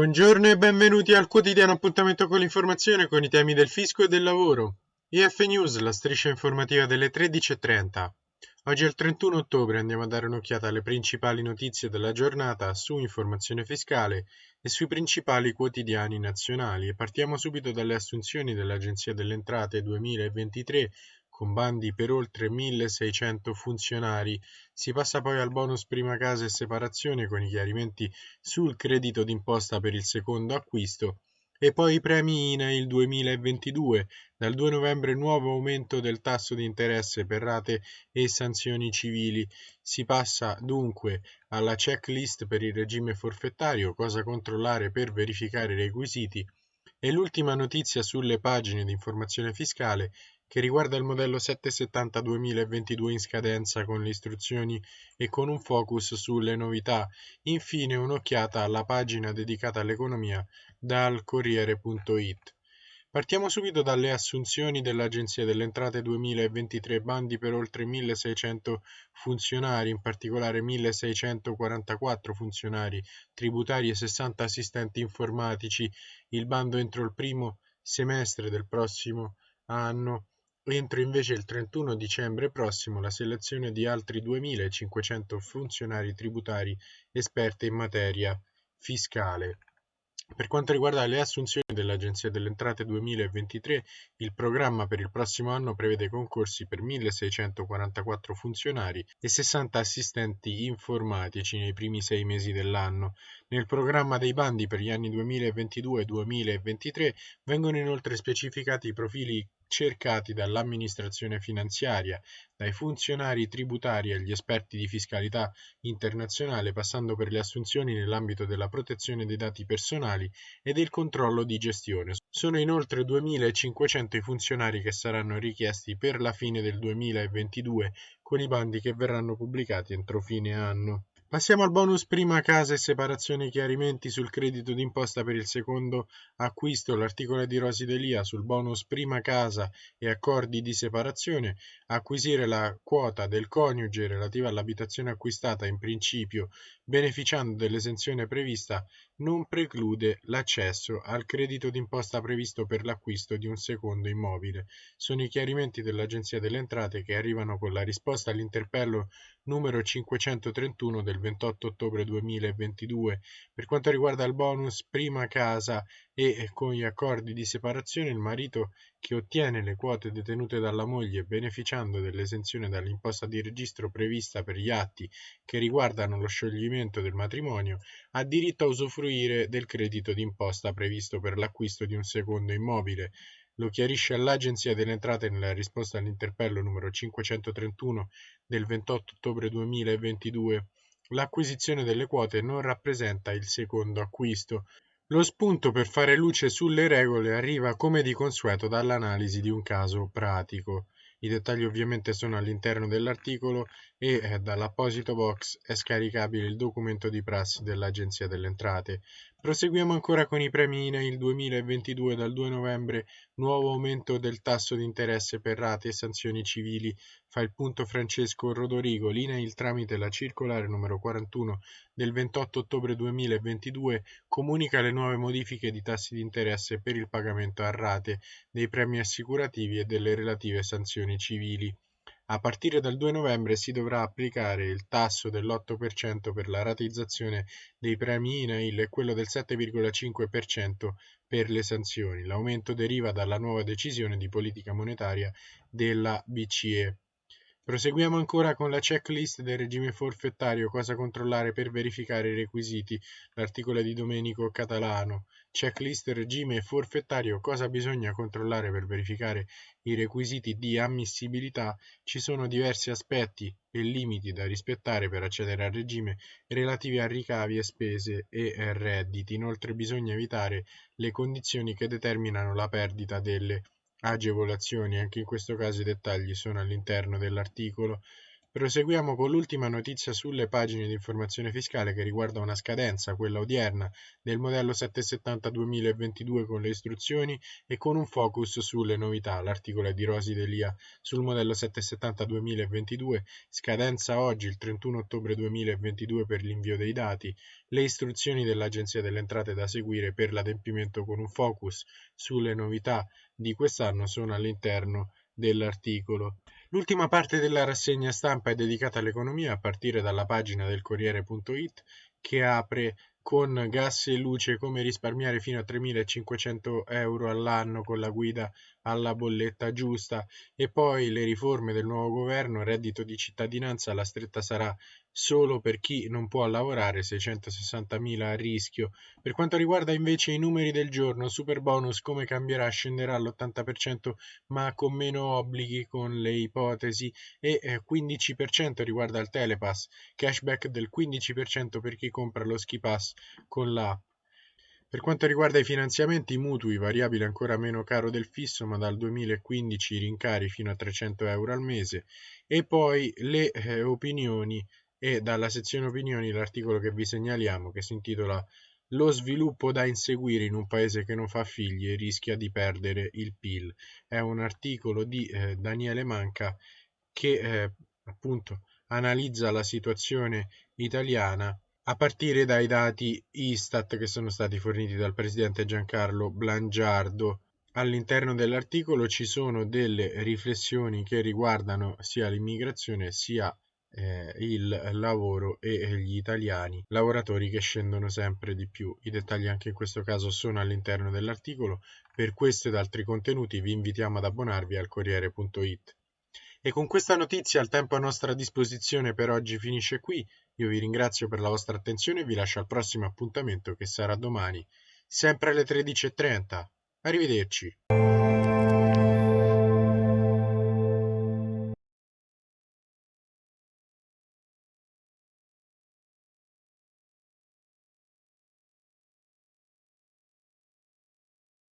Buongiorno e benvenuti al quotidiano appuntamento con l'informazione con i temi del fisco e del lavoro. IF News, la striscia informativa delle 13.30. Oggi è il 31 ottobre, andiamo a dare un'occhiata alle principali notizie della giornata su informazione fiscale e sui principali quotidiani nazionali partiamo subito dalle assunzioni dell'Agenzia delle Entrate 2023 con bandi per oltre 1600 funzionari. Si passa poi al bonus prima casa e separazione con i chiarimenti sul credito d'imposta per il secondo acquisto e poi i premi INAIL 2022. Dal 2 novembre nuovo aumento del tasso di interesse per rate e sanzioni civili. Si passa dunque alla checklist per il regime forfettario, cosa controllare per verificare i requisiti. E l'ultima notizia sulle pagine di informazione fiscale che riguarda il modello 770 2022 in scadenza con le istruzioni e con un focus sulle novità. Infine un'occhiata alla pagina dedicata all'economia dal Corriere.it. Partiamo subito dalle assunzioni dell'Agenzia delle Entrate 2023, bandi per oltre 1600 funzionari, in particolare 1644 funzionari tributari e 60 assistenti informatici. Il bando entro il primo semestre del prossimo anno Entro invece il 31 dicembre prossimo la selezione di altri 2.500 funzionari tributari esperti in materia fiscale. Per quanto riguarda le assunzioni dell'Agenzia delle Entrate 2023, il programma per il prossimo anno prevede concorsi per 1.644 funzionari e 60 assistenti informatici nei primi sei mesi dell'anno. Nel programma dei bandi per gli anni 2022-2023 vengono inoltre specificati i profili cercati dall'amministrazione finanziaria, dai funzionari tributari agli esperti di fiscalità internazionale, passando per le assunzioni nell'ambito della protezione dei dati personali e del controllo di gestione. Sono inoltre 2.500 i funzionari che saranno richiesti per la fine del 2022, con i bandi che verranno pubblicati entro fine anno. Passiamo al bonus prima casa e separazione chiarimenti sul credito d'imposta per il secondo acquisto. L'articolo di Rosi Delia sul bonus prima casa e accordi di separazione. Acquisire la quota del coniuge relativa all'abitazione acquistata in principio beneficiando dell'esenzione prevista non preclude l'accesso al credito d'imposta previsto per l'acquisto di un secondo immobile. Sono i chiarimenti dell'Agenzia delle Entrate che arrivano con la risposta all'interpello numero 531 del 28 ottobre 2022. Per quanto riguarda il bonus prima casa e con gli accordi di separazione il marito che ottiene le quote detenute dalla moglie beneficiando dell'esenzione dall'imposta di registro prevista per gli atti che riguardano lo scioglimento del matrimonio ha diritto a usufruire del credito d'imposta previsto per l'acquisto di un secondo immobile. Lo chiarisce all'Agenzia delle Entrate nella risposta all'interpello numero 531 del 28 ottobre 2022. L'acquisizione delle quote non rappresenta il secondo acquisto. Lo spunto per fare luce sulle regole arriva come di consueto dall'analisi di un caso pratico. I dettagli ovviamente sono all'interno dell'articolo e eh, dall'apposito box è scaricabile il documento di prassi dell'Agenzia delle Entrate. Proseguiamo ancora con i premi INAIL 2022 dal 2 novembre, nuovo aumento del tasso di interesse per rate e sanzioni civili. Fa il punto Francesco Rodorigo, l'INAIL tramite la circolare numero 41 del 28 ottobre 2022 comunica le nuove modifiche di tassi di interesse per il pagamento a rate dei premi assicurativi e delle relative sanzioni civili. A partire dal 2 novembre si dovrà applicare il tasso dell'8% per la rateizzazione dei premi INAIL e quello del 7,5% per le sanzioni. L'aumento deriva dalla nuova decisione di politica monetaria della BCE. Proseguiamo ancora con la checklist del regime forfettario, cosa controllare per verificare i requisiti, l'articolo di Domenico Catalano. Checklist regime forfettario, cosa bisogna controllare per verificare i requisiti di ammissibilità. Ci sono diversi aspetti e limiti da rispettare per accedere al regime relativi a ricavi e spese e redditi. Inoltre bisogna evitare le condizioni che determinano la perdita delle agevolazioni, anche in questo caso i dettagli sono all'interno dell'articolo. Proseguiamo con l'ultima notizia sulle pagine di informazione fiscale che riguarda una scadenza, quella odierna, del modello 770-2022 con le istruzioni e con un focus sulle novità. L'articolo è di Rosi Delia sul modello 770-2022, scadenza oggi il 31 ottobre 2022 per l'invio dei dati, le istruzioni dell'Agenzia delle Entrate da seguire per l'adempimento con un focus sulle novità di quest'anno sono all'interno dell'articolo. L'ultima parte della rassegna stampa è dedicata all'economia a partire dalla pagina del Corriere.it che apre con gas e luce come risparmiare fino a 3.500 euro all'anno con la guida alla bolletta giusta. E poi le riforme del nuovo governo, reddito di cittadinanza, la stretta sarà solo per chi non può lavorare, 660.000 a rischio. Per quanto riguarda invece i numeri del giorno, super bonus come cambierà scenderà all'80% ma con meno obblighi con le ipotesi e 15% eh, riguarda il telepass, cashback del 15% per chi compra lo ski pass con l'app. Per quanto riguarda i finanziamenti mutui, variabile ancora meno caro del fisso, ma dal 2015 rincari fino a 300 euro al mese, e poi le eh, opinioni e dalla sezione opinioni l'articolo che vi segnaliamo che si intitola Lo sviluppo da inseguire in un paese che non fa figli e rischia di perdere il PIL. È un articolo di eh, Daniele Manca che eh, appunto analizza la situazione italiana a partire dai dati Istat che sono stati forniti dal presidente Giancarlo Blangiardo. All'interno dell'articolo ci sono delle riflessioni che riguardano sia l'immigrazione sia eh, il lavoro e gli italiani lavoratori che scendono sempre di più. I dettagli anche in questo caso sono all'interno dell'articolo. Per questo ed altri contenuti vi invitiamo ad abbonarvi al Corriere.it. E con questa notizia il tempo a nostra disposizione per oggi finisce qui. Io vi ringrazio per la vostra attenzione e vi lascio al prossimo appuntamento che sarà domani, sempre alle 13.30. Arrivederci.